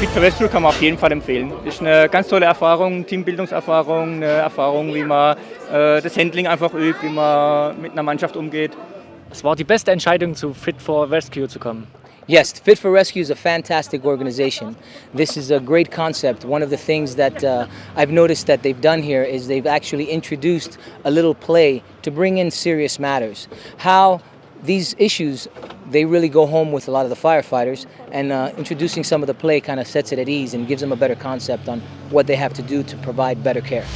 Fit for Rescue kann man auf jeden Fall empfehlen. Ist eine ganz tolle Erfahrung, Teambildungserfahrung, eine Erfahrung, wie man äh, das Handling einfach übt, wie man mit einer Mannschaft umgeht. Es war die beste Entscheidung, zu Fit for Rescue zu kommen. Yes, Fit for Rescue is a fantastic organization. This is a great concept. One of the things that uh, I've noticed that they've done here is they've actually introduced a little play to bring in serious matters. How these issues, they really go home with a lot of the firefighters and uh, introducing some of the play kind of sets it at ease and gives them a better concept on what they have to do to provide better care.